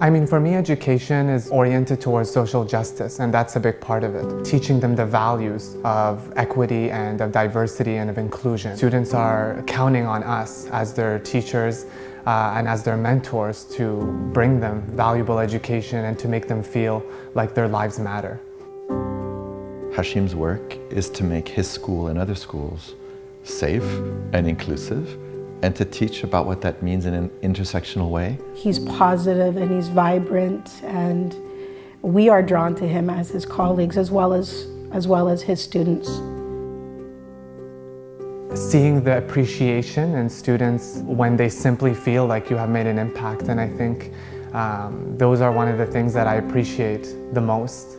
I mean, for me, education is oriented towards social justice, and that's a big part of it. Teaching them the values of equity and of diversity and of inclusion. Students are counting on us as their teachers uh, and as their mentors to bring them valuable education and to make them feel like their lives matter. Hashim's work is to make his school and other schools safe and inclusive and to teach about what that means in an intersectional way. He's positive and he's vibrant and we are drawn to him as his colleagues as well as, as, well as his students. Seeing the appreciation in students when they simply feel like you have made an impact and I think um, those are one of the things that I appreciate the most.